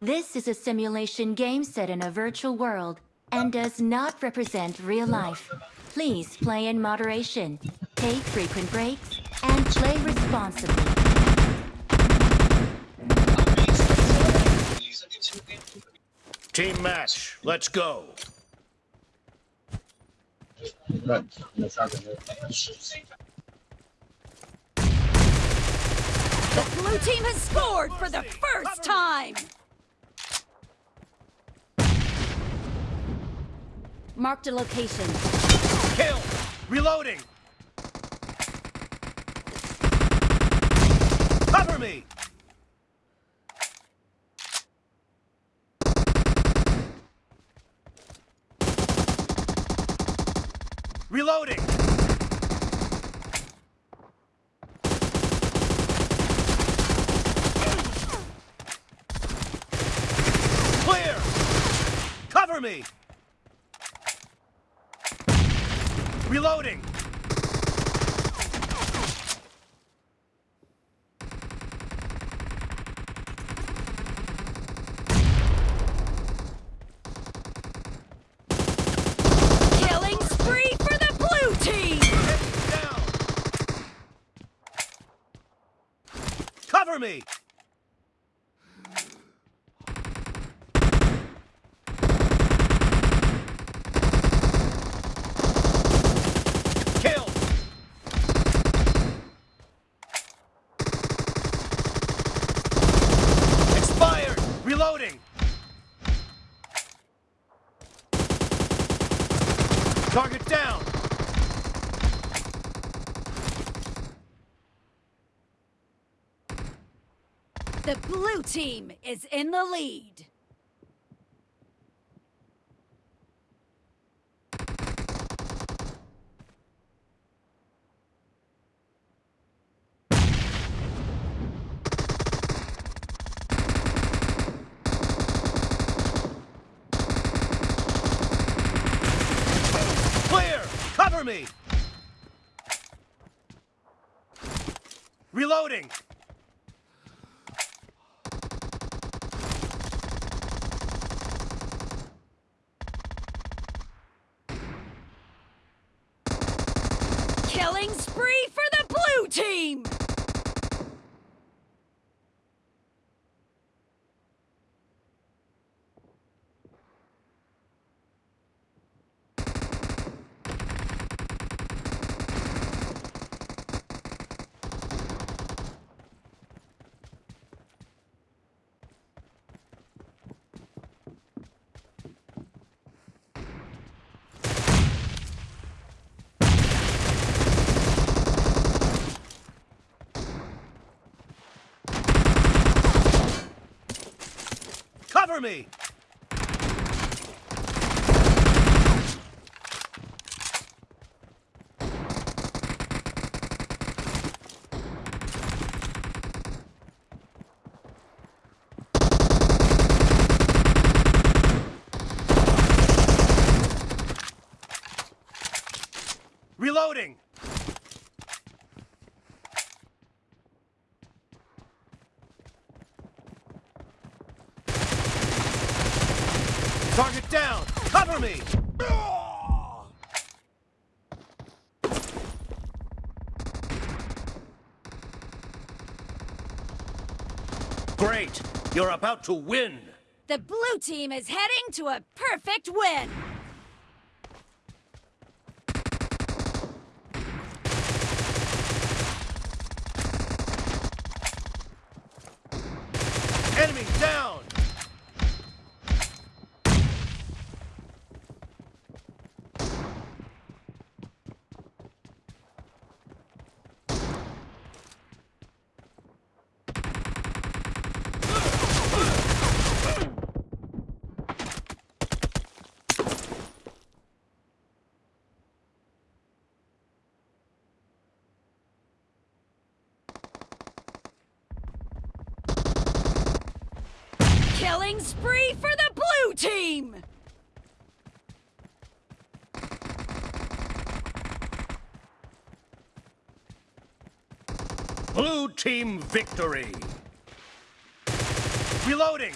This is a simulation game set in a virtual world and does not represent real life. Please play in moderation, take frequent breaks, and play responsibly. Team match, let's go. The blue team has scored for the first time! Marked a location. Kill! Reloading! Cover me! Reloading! Cover me! Reloading! Killing spree for the blue team! Down! Cover me! Kill! Expired! Reloading! Target down! The blue team is in the lead. Me! Reloading! Killing spree for the blue team! Cover me! Reloading! Target down! Cover me! Great! You're about to win! The blue team is heading to a perfect win! Killing spree for the blue team! Blue team victory! Reloading!